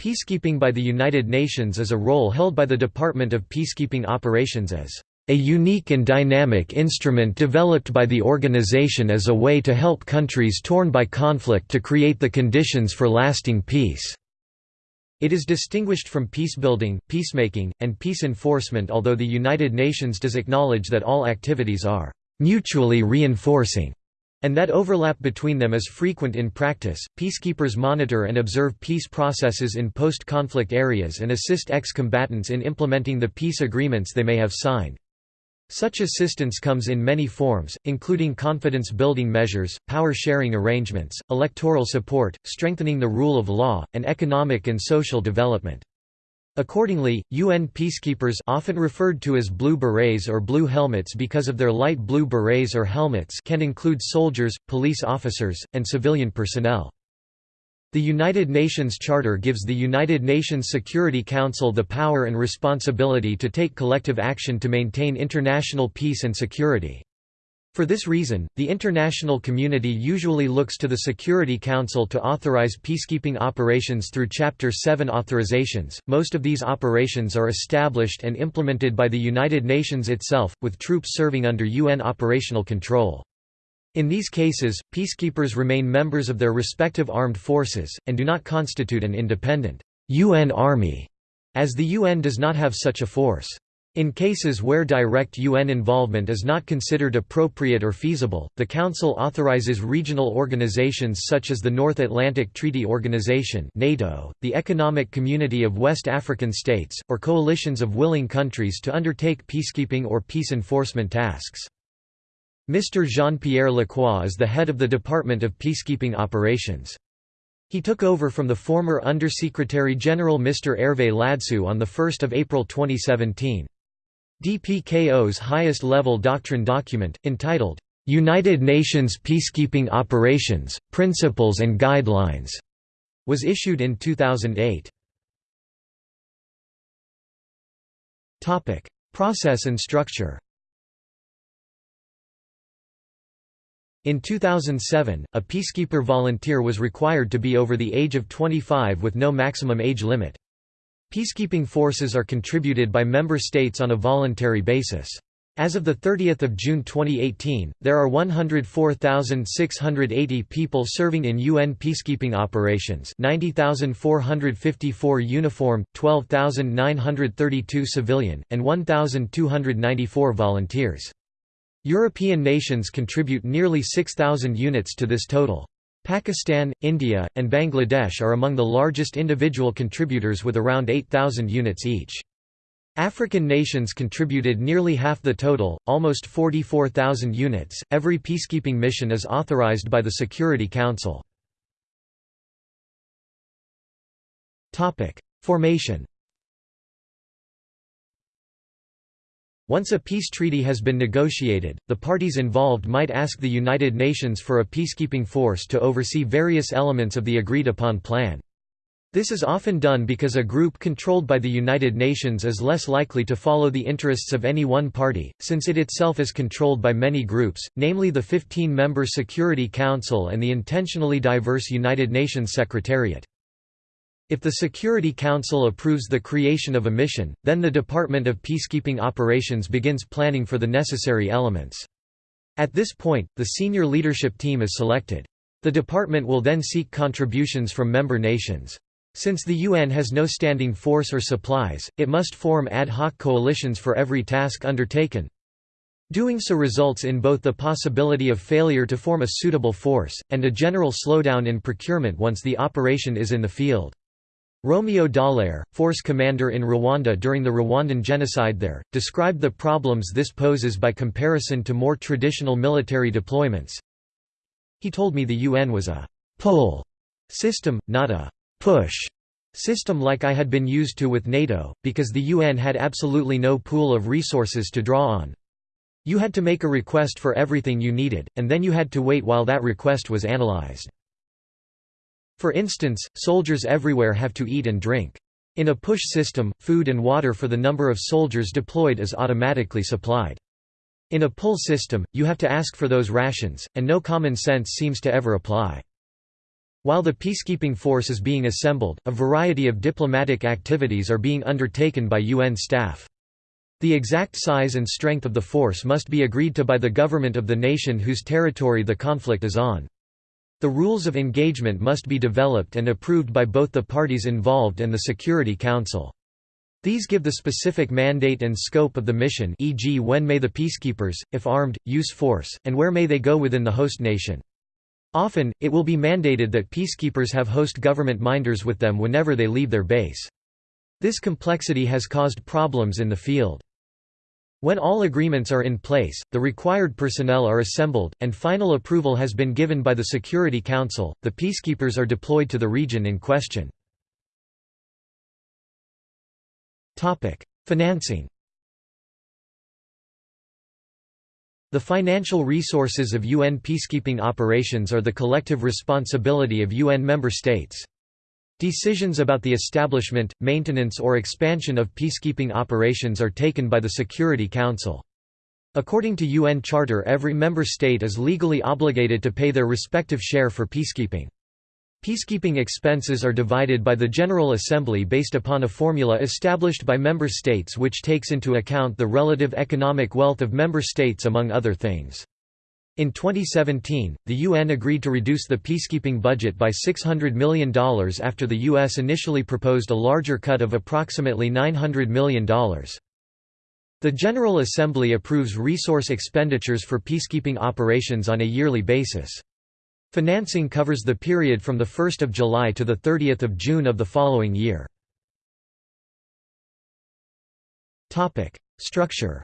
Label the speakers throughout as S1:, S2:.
S1: Peacekeeping by the United Nations is a role held by the Department of Peacekeeping Operations as a unique and dynamic instrument developed by the organization as a way to help countries torn by conflict to create the conditions for lasting peace." It is distinguished from peacebuilding, peacemaking, and peace enforcement although the United Nations does acknowledge that all activities are «mutually reinforcing» and that overlap between them is frequent in practice. Peacekeepers monitor and observe peace processes in post conflict areas and assist ex combatants in implementing the peace agreements they may have signed. Such assistance comes in many forms, including confidence-building measures, power-sharing arrangements, electoral support, strengthening the rule of law, and economic and social development. Accordingly, UN peacekeepers often referred to as blue berets or blue helmets because of their light blue berets or helmets can include soldiers, police officers, and civilian personnel. The United Nations Charter gives the United Nations Security Council the power and responsibility to take collective action to maintain international peace and security. For this reason, the international community usually looks to the Security Council to authorize peacekeeping operations through Chapter 7 authorizations. Most of these operations are established and implemented by the United Nations itself, with troops serving under UN operational control. In these cases, peacekeepers remain members of their respective armed forces, and do not constitute an independent UN army, as the UN does not have such a force. In cases where direct UN involvement is not considered appropriate or feasible, the Council authorizes regional organizations such as the North Atlantic Treaty Organization NATO, the Economic Community of West African States, or coalitions of willing countries to undertake peacekeeping or peace enforcement tasks. Mr. Jean-Pierre Lacroix is the head of the Department of Peacekeeping Operations. He took over from the former Undersecretary General Mr. Hervé Ladsous on 1 April 2017. DPKO's highest-level doctrine document, entitled, "'United Nations Peacekeeping Operations, Principles and Guidelines' was issued in 2008. Topic: Process and structure In 2007, a peacekeeper volunteer was required to be over the age of 25 with no maximum age limit. Peacekeeping forces are contributed by member states on a voluntary basis. As of 30 June 2018, there are 104,680 people serving in UN peacekeeping operations 90,454 uniform, 12,932 civilian, and 1,294 volunteers. European nations contribute nearly 6,000 units to this total. Pakistan, India, and Bangladesh are among the largest individual contributors with around 8,000 units each. African nations contributed nearly half the total, almost 44,000 units. Every peacekeeping mission is authorized by the Security Council. Topic: Formation Once a peace treaty has been negotiated, the parties involved might ask the United Nations for a peacekeeping force to oversee various elements of the agreed-upon plan. This is often done because a group controlled by the United Nations is less likely to follow the interests of any one party, since it itself is controlled by many groups, namely the 15-member Security Council and the intentionally diverse United Nations Secretariat. If the Security Council approves the creation of a mission, then the Department of Peacekeeping Operations begins planning for the necessary elements. At this point, the senior leadership team is selected. The department will then seek contributions from member nations. Since the UN has no standing force or supplies, it must form ad hoc coalitions for every task undertaken. Doing so results in both the possibility of failure to form a suitable force, and a general slowdown in procurement once the operation is in the field. Romeo Dallaire, force commander in Rwanda during the Rwandan genocide there, described the problems this poses by comparison to more traditional military deployments. He told me the UN was a «pull» system, not a «push» system like I had been used to with NATO, because the UN had absolutely no pool of resources to draw on. You had to make a request for everything you needed, and then you had to wait while that request was analyzed. For instance, soldiers everywhere have to eat and drink. In a push system, food and water for the number of soldiers deployed is automatically supplied. In a pull system, you have to ask for those rations, and no common sense seems to ever apply. While the peacekeeping force is being assembled, a variety of diplomatic activities are being undertaken by UN staff. The exact size and strength of the force must be agreed to by the government of the nation whose territory the conflict is on. The rules of engagement must be developed and approved by both the parties involved and the Security Council. These give the specific mandate and scope of the mission e.g. when may the peacekeepers, if armed, use force, and where may they go within the host nation. Often, it will be mandated that peacekeepers have host government minders with them whenever they leave their base. This complexity has caused problems in the field. When all agreements are in place, the required personnel are assembled, and final approval has been given by the Security Council, the peacekeepers are deployed to the region in question. Financing The financial resources of UN peacekeeping operations are the collective responsibility of UN member states. Decisions about the establishment, maintenance or expansion of peacekeeping operations are taken by the Security Council. According to UN Charter every member state is legally obligated to pay their respective share for peacekeeping. Peacekeeping expenses are divided by the General Assembly based upon a formula established by member states which takes into account the relative economic wealth of member states among other things. In 2017, the UN agreed to reduce the peacekeeping budget by $600 million after the US initially proposed a larger cut of approximately $900 million. The General Assembly approves resource expenditures for peacekeeping operations on a yearly basis. Financing covers the period from 1 July to 30 June of the following year. Structure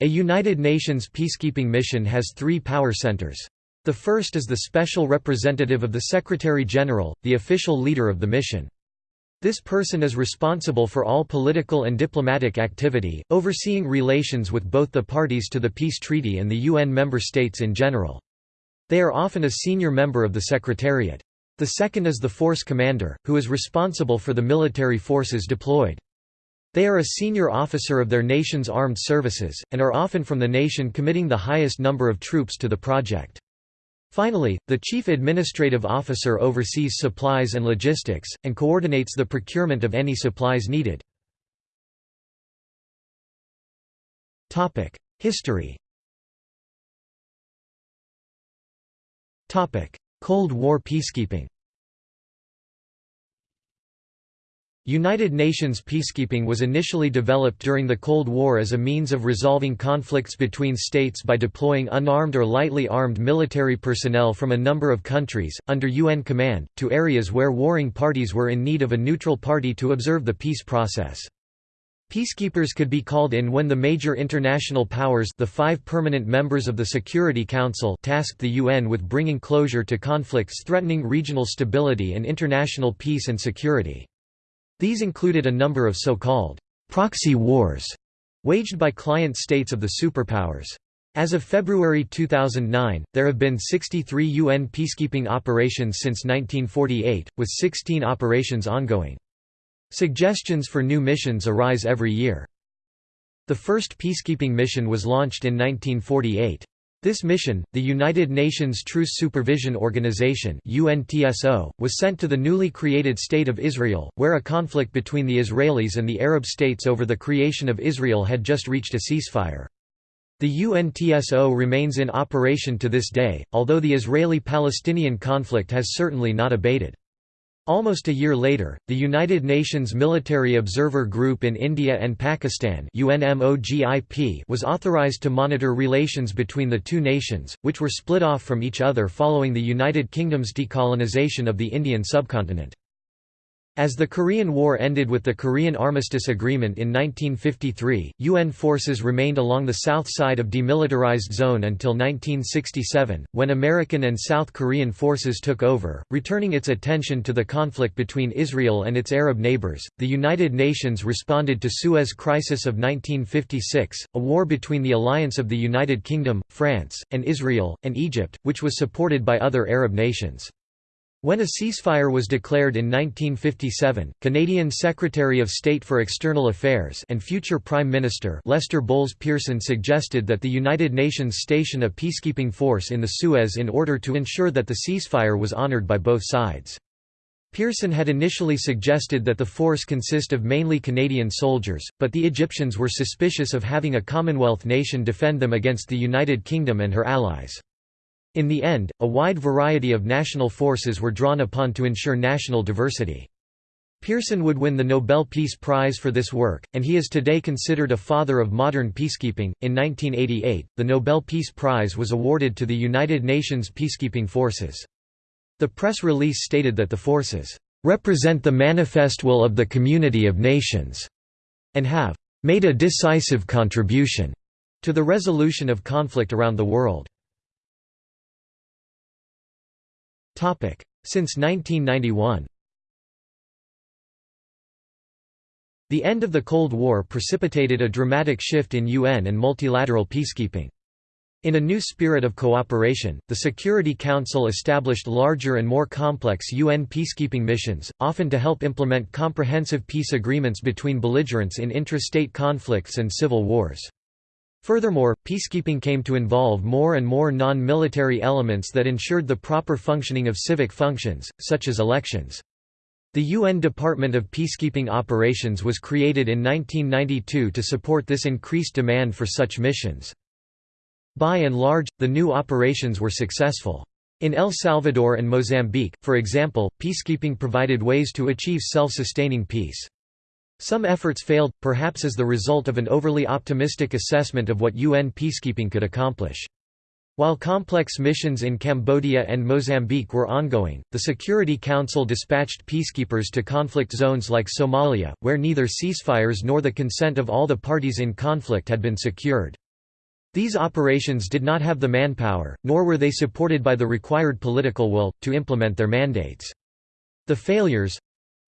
S1: A United Nations peacekeeping mission has three power centers. The first is the special representative of the Secretary-General, the official leader of the mission. This person is responsible for all political and diplomatic activity, overseeing relations with both the parties to the peace treaty and the UN member states in general. They are often a senior member of the Secretariat. The second is the force commander, who is responsible for the military forces deployed. They are a senior officer of their nation's armed services, and are often from the nation committing the highest number of troops to the project. Finally, the Chief Administrative Officer oversees supplies and logistics, and coordinates the procurement of any supplies needed. History Cold War peacekeeping United Nations peacekeeping was initially developed during the Cold War as a means of resolving conflicts between states by deploying unarmed or lightly armed military personnel from a number of countries, under UN command, to areas where warring parties were in need of a neutral party to observe the peace process. Peacekeepers could be called in when the major international powers the five permanent members of the Security Council tasked the UN with bringing closure to conflicts threatening regional stability and international peace and security. These included a number of so-called proxy wars waged by client states of the superpowers. As of February 2009, there have been 63 UN peacekeeping operations since 1948, with 16 operations ongoing. Suggestions for new missions arise every year. The first peacekeeping mission was launched in 1948. This mission, the United Nations Truce Supervision Organization UNTSO, was sent to the newly created State of Israel, where a conflict between the Israelis and the Arab states over the creation of Israel had just reached a ceasefire. The UNTSO remains in operation to this day, although the Israeli-Palestinian conflict has certainly not abated. Almost a year later, the United Nations Military Observer Group in India and Pakistan was authorized to monitor relations between the two nations, which were split off from each other following the United Kingdom's decolonization of the Indian subcontinent. As the Korean War ended with the Korean Armistice Agreement in 1953, UN forces remained along the south side of demilitarized zone until 1967, when American and South Korean forces took over, returning its attention to the conflict between Israel and its Arab neighbors. The United Nations responded to Suez Crisis of 1956, a war between the alliance of the United Kingdom, France, and Israel, and Egypt, which was supported by other Arab nations. When a ceasefire was declared in 1957, Canadian Secretary of State for External Affairs and future Prime Minister Lester Bowles Pearson suggested that the United Nations station a peacekeeping force in the Suez in order to ensure that the ceasefire was honoured by both sides. Pearson had initially suggested that the force consist of mainly Canadian soldiers, but the Egyptians were suspicious of having a Commonwealth nation defend them against the United Kingdom and her allies. In the end, a wide variety of national forces were drawn upon to ensure national diversity. Pearson would win the Nobel Peace Prize for this work, and he is today considered a father of modern peacekeeping. In 1988, the Nobel Peace Prize was awarded to the United Nations peacekeeping forces. The press release stated that the forces represent the manifest will of the community of nations and have made a decisive contribution to the resolution of conflict around the world. Since 1991 The end of the Cold War precipitated a dramatic shift in UN and multilateral peacekeeping. In a new spirit of cooperation, the Security Council established larger and more complex UN peacekeeping missions, often to help implement comprehensive peace agreements between belligerents in intrastate conflicts and civil wars. Furthermore, peacekeeping came to involve more and more non-military elements that ensured the proper functioning of civic functions, such as elections. The UN Department of Peacekeeping Operations was created in 1992 to support this increased demand for such missions. By and large, the new operations were successful. In El Salvador and Mozambique, for example, peacekeeping provided ways to achieve self-sustaining peace. Some efforts failed, perhaps as the result of an overly optimistic assessment of what UN peacekeeping could accomplish. While complex missions in Cambodia and Mozambique were ongoing, the Security Council dispatched peacekeepers to conflict zones like Somalia, where neither ceasefires nor the consent of all the parties in conflict had been secured. These operations did not have the manpower, nor were they supported by the required political will, to implement their mandates. The failures,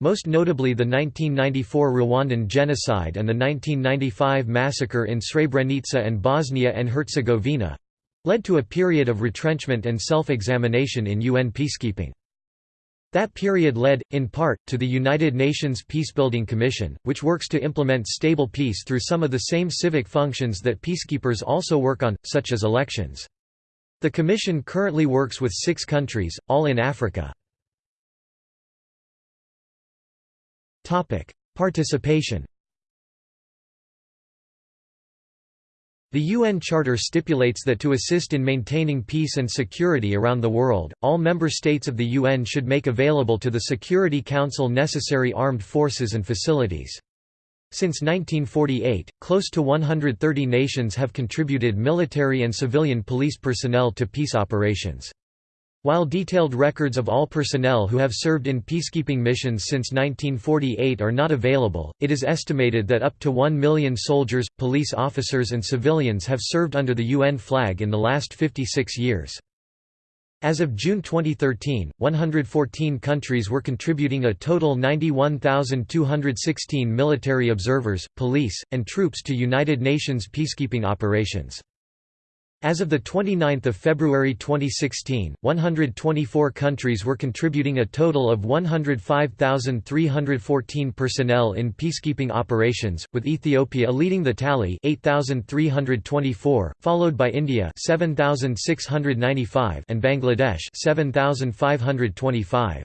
S1: most notably the 1994 Rwandan genocide and the 1995 massacre in Srebrenica and Bosnia and Herzegovina led to a period of retrenchment and self-examination in UN peacekeeping. That period led, in part, to the United Nations Peacebuilding Commission, which works to implement stable peace through some of the same civic functions that peacekeepers also work on, such as elections. The Commission currently works with six countries, all in Africa. Participation The UN Charter stipulates that to assist in maintaining peace and security around the world, all member states of the UN should make available to the Security Council necessary armed forces and facilities. Since 1948, close to 130 nations have contributed military and civilian police personnel to peace operations. While detailed records of all personnel who have served in peacekeeping missions since 1948 are not available, it is estimated that up to 1 million soldiers, police officers and civilians have served under the UN flag in the last 56 years. As of June 2013, 114 countries were contributing a total 91,216 military observers, police, and troops to United Nations peacekeeping operations. As of 29 February 2016, 124 countries were contributing a total of 105,314 personnel in peacekeeping operations, with Ethiopia leading the tally 8,324, followed by India 7,695 and Bangladesh 7,525.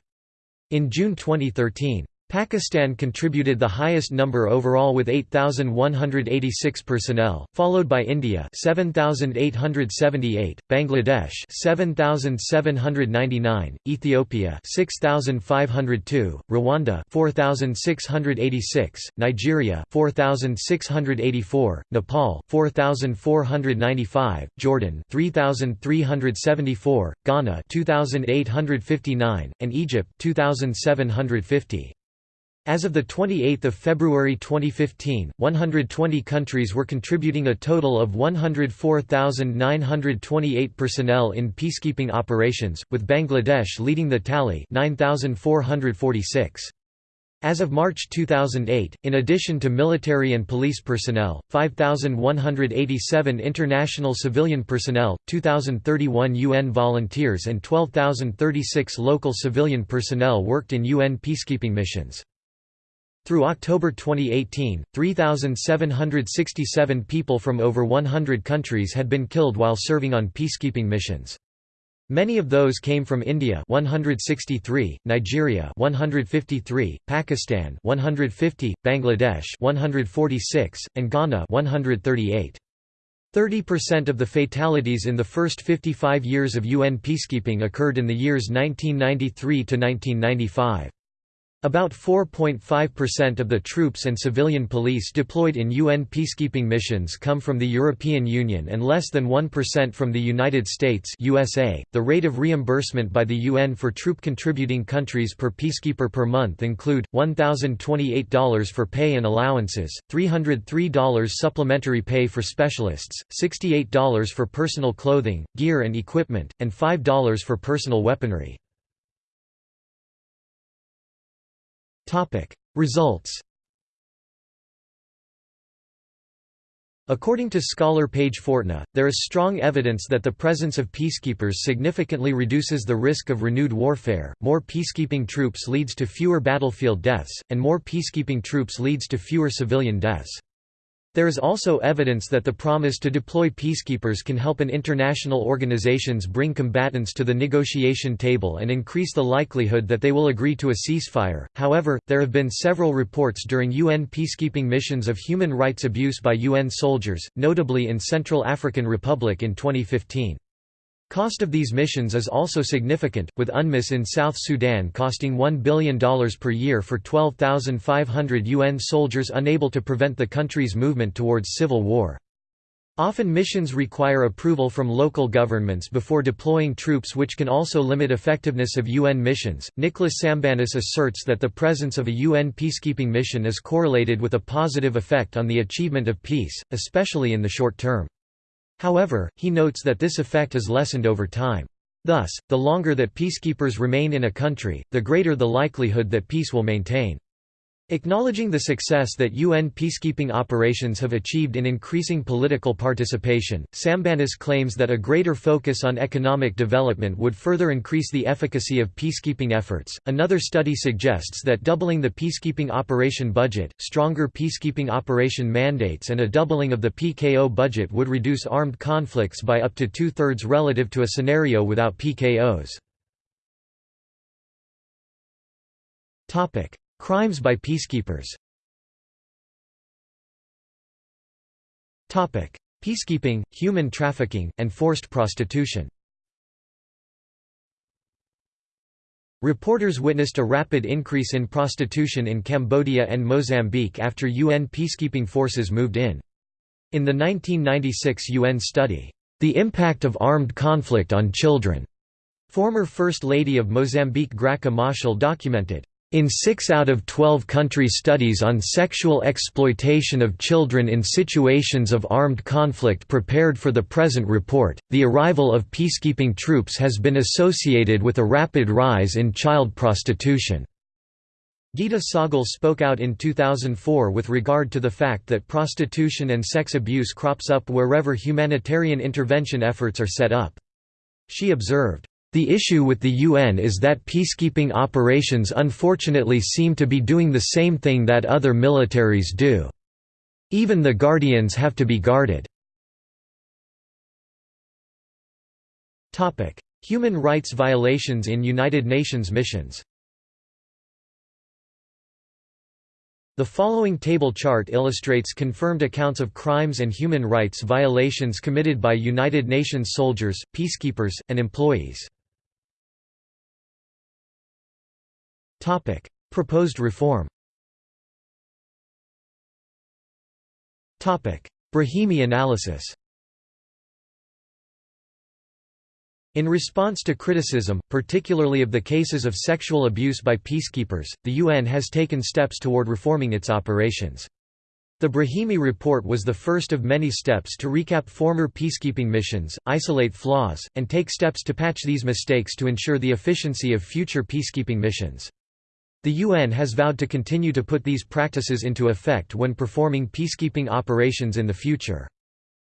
S1: In June 2013, Pakistan contributed the highest number overall with 8,186 personnel, followed by India 7,878, Bangladesh 7,799, Ethiopia 6,502, Rwanda 4,686, Nigeria 4,684, Nepal 4,495, Jordan 3,374, Ghana 2,859, and Egypt 2,750. As of 28 February 2015, 120 countries were contributing a total of 104,928 personnel in peacekeeping operations, with Bangladesh leading the tally 9,446. As of March 2008, in addition to military and police personnel, 5,187 international civilian personnel, 2,031 UN volunteers and 12,036 local civilian personnel worked in UN peacekeeping missions. Through October 2018, 3,767 people from over 100 countries had been killed while serving on peacekeeping missions. Many of those came from India 163, Nigeria 153, Pakistan 150, Bangladesh 146, and Ghana 138. 30% of the fatalities in the first 55 years of UN peacekeeping occurred in the years 1993 to 1995. About 4.5% of the troops and civilian police deployed in UN peacekeeping missions come from the European Union and less than 1% from the United States USA. .The rate of reimbursement by the UN for troop contributing countries per peacekeeper per month include, $1,028 for pay and allowances, $303 supplementary pay for specialists, $68 for personal clothing, gear and equipment, and $5 for personal weaponry. Topic: Results. According to scholar Paige Fortna, there is strong evidence that the presence of peacekeepers significantly reduces the risk of renewed warfare. More peacekeeping troops leads to fewer battlefield deaths, and more peacekeeping troops leads to fewer civilian deaths. There is also evidence that the promise to deploy peacekeepers can help an international organizations bring combatants to the negotiation table and increase the likelihood that they will agree to a ceasefire. However, there have been several reports during UN peacekeeping missions of human rights abuse by UN soldiers, notably in Central African Republic in 2015. Cost of these missions is also significant, with UNMISS in South Sudan costing $1 billion per year for 12,500 UN soldiers unable to prevent the country's movement towards civil war. Often missions require approval from local governments before deploying troops which can also limit effectiveness of UN missions. Nicholas Sambanis asserts that the presence of a UN peacekeeping mission is correlated with a positive effect on the achievement of peace, especially in the short term. However, he notes that this effect is lessened over time. Thus, the longer that peacekeepers remain in a country, the greater the likelihood that peace will maintain. Acknowledging the success that UN peacekeeping operations have achieved in increasing political participation, Sambanis claims that a greater focus on economic development would further increase the efficacy of peacekeeping efforts. Another study suggests that doubling the peacekeeping operation budget, stronger peacekeeping operation mandates, and a doubling of the PKO budget would reduce armed conflicts by up to two thirds relative to a scenario without PKOs. Crimes by peacekeepers. Peacekeeping, human trafficking, and forced prostitution. Reporters witnessed a rapid increase in prostitution in Cambodia and Mozambique after UN peacekeeping forces moved in. In the 1996 UN study, "'The Impact of Armed Conflict on Children' former First Lady of Mozambique Graca Machel documented, in 6 out of 12 country studies on sexual exploitation of children in situations of armed conflict prepared for the present report, the arrival of peacekeeping troops has been associated with a rapid rise in child prostitution. Geeta Sahgal spoke out in 2004 with regard to the fact that prostitution and sex abuse crops up wherever humanitarian intervention efforts are set up. She observed, the issue with the UN is that peacekeeping operations unfortunately seem to be doing the same thing that other militaries do. Even the guardians have to be guarded. Human rights violations in United Nations missions The following table chart illustrates confirmed accounts of crimes and human rights violations committed by United Nations soldiers, peacekeepers, and employees. Proposed reform Topic: Brahimi analysis In response to criticism, particularly of the cases of sexual abuse by peacekeepers, the UN has taken steps toward reforming its operations. The Brahimi report was the first of many steps to recap former peacekeeping missions, isolate flaws, and take steps to patch these mistakes to ensure the efficiency of future peacekeeping missions. The UN has vowed to continue to put these practices into effect when performing peacekeeping operations in the future.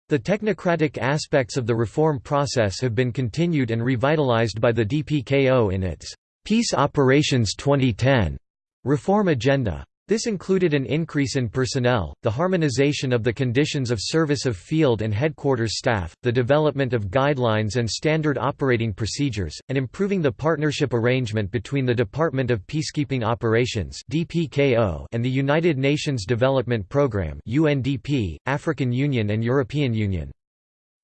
S1: The technocratic aspects of the reform process have been continued and revitalized by the DPKO in its Peace Operations 2010 reform agenda. This included an increase in personnel, the harmonization of the conditions of service of field and headquarters staff, the development of guidelines and standard operating procedures, and improving the partnership arrangement between the Department of Peacekeeping Operations and the United Nations Development Programme UNDP, African Union and European Union.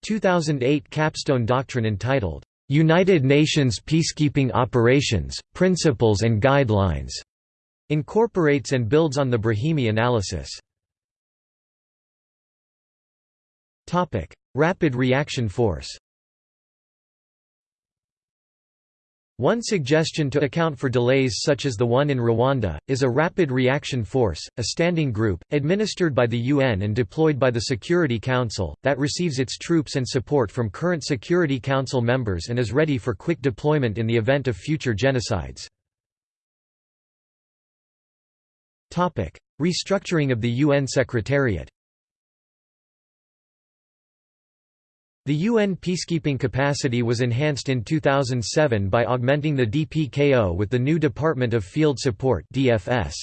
S1: 2008 capstone doctrine entitled, "'United Nations Peacekeeping Operations, Principles and Guidelines' Incorporates and builds on the Brahimi analysis. Rapid reaction force One suggestion to account for delays such as the one in Rwanda, is a rapid reaction force, a standing group, administered by the UN and deployed by the Security Council, that receives its troops and support from current Security Council members and is ready for quick deployment in the event of future genocides. Restructuring of the UN Secretariat The UN peacekeeping capacity was enhanced in 2007 by augmenting the DPKO with the new Department of Field Support DFS.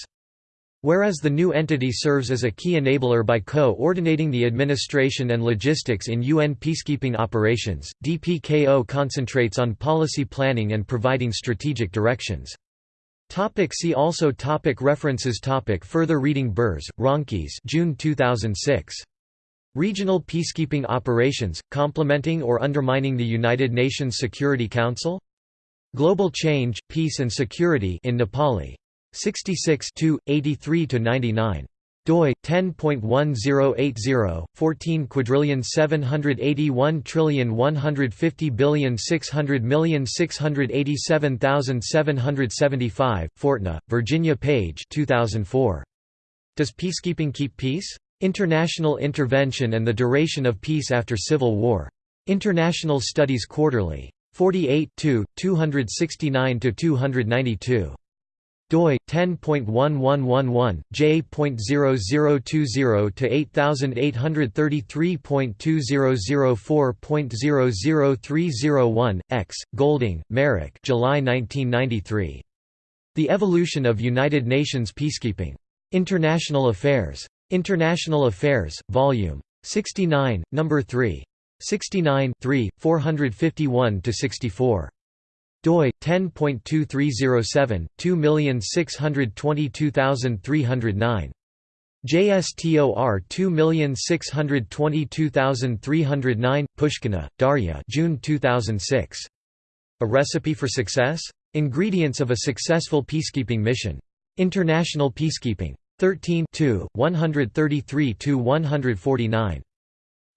S1: Whereas the new entity serves as a key enabler by co-ordinating the administration and logistics in UN peacekeeping operations, DPKO concentrates on policy planning and providing strategic directions. Topic see also topic References topic Further reading Burrs, Ronkees June 2006. Regional Peacekeeping Operations, Complementing or Undermining the United Nations Security Council? Global Change, Peace and Security in Nepali. 66 83–99 doi 10.1080 14 quadrillion 781 trillion 150 billion 600 million 687,775 Fortna Virginia Page 2004 Does peacekeeping keep peace? International intervention and the duration of peace after civil war. International Studies Quarterly. 48 269 292 doi 10.1111 j.0020 to 8833.2004.00301 x Goulding Marrack July 1993 The Evolution of United Nations Peacekeeping. International Affairs. International Affairs volume 69 number 3 69 3 451 to 64 doi 10.2307 2622309 JSTOR 2622309 Pushkina, Darya June 2006 A Recipe for Success? Ingredients of a Successful Peacekeeping Mission. International Peacekeeping. 13 133 149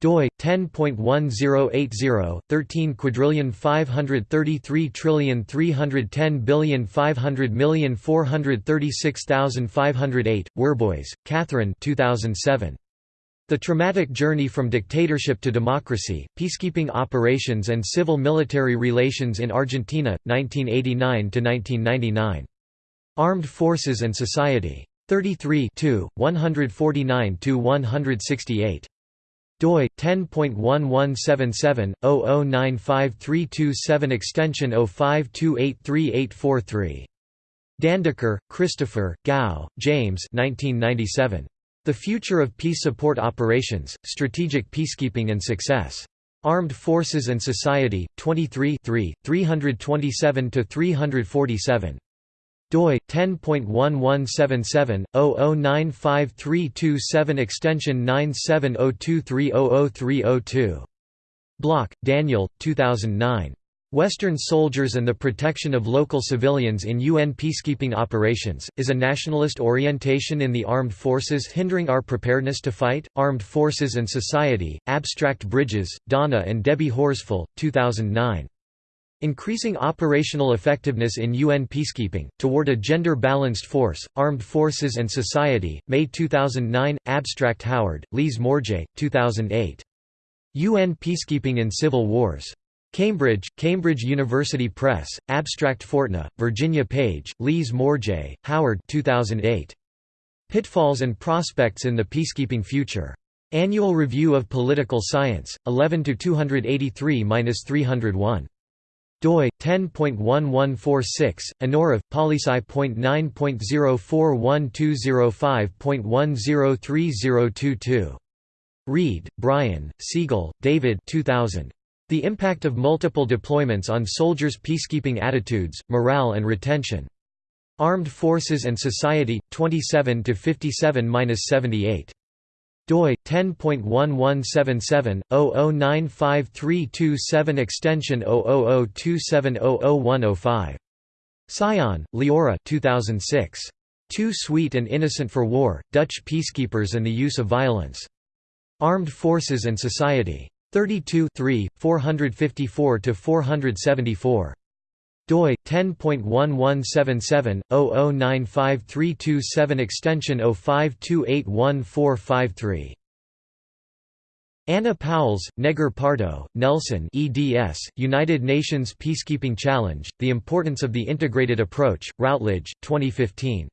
S1: doi 10.1080 13 quadrillion 533 trillion 310 billion 500 million 436,508 Worboys, Catherine 2007 The Traumatic Journey from Dictatorship to Democracy Peacekeeping Operations and Civil Military Relations in Argentina 1989 to 1999 Armed Forces and Society. 33 149 168 doi 10.1177/0095327 extension 05283843 Dandeker, Christopher, Gow, James 1997. The Future of Peace Support Operations, Strategic Peacekeeping and Success. Armed Forces and Society, 23 327–347 doi 10.1177/0095327 extension 9702300302 Block, Daniel 2009 Western Soldiers and the Protection of Local Civilians in UN Peacekeeping Operations, is a nationalist orientation in the armed forces hindering our preparedness to fight? Armed Forces and Society, Abstract Bridges, Donna and Debbie Horsfall, 2009. Increasing operational effectiveness in UN peacekeeping, toward a gender-balanced force, armed forces and society, May 2009, Abstract Howard, Lise Morjé, 2008. UN Peacekeeping in Civil Wars. Cambridge, Cambridge University Press, Abstract Fortna, Virginia Page, Lise Morjé, Howard 2008. Pitfalls and Prospects in the Peacekeeping Future. Annual Review of Political Science, 11 283-301 doi 10.1146 Anorav polysi.9.041205.103022 Reid, Brian, Segal, David 2000 The Impact of Multiple Deployments on Soldiers' Peacekeeping Attitudes, Morale and Retention. Armed Forces and Society 27 57-78 doi 10.1177/00953227 extension 00027000105 Sion, Liora 2006 Too Sweet and Innocent for War Dutch Peacekeepers and the Use of Violence. Armed Forces and Society. 32 454 to 474 doi 10.1177/00953227 extension 05281453 Anna Powles, Negar Partow, Nelson eds, United Nations Peacekeeping Challenge, The Importance of the Integrated Approach, Routledge, 2015.